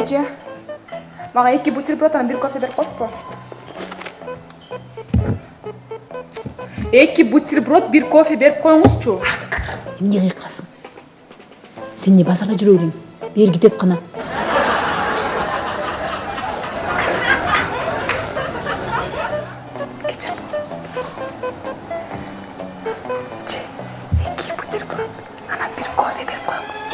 эже мага эки бутерброд анан бир кофе берип коесузбу? Эки бутерброд бир кофе берип коюңузчу. Эмне кыйкырасың сен эмне базарда жүрө бэлең берги деп кечирип эже эки бутерброд анан бир кофе берип коюңуз.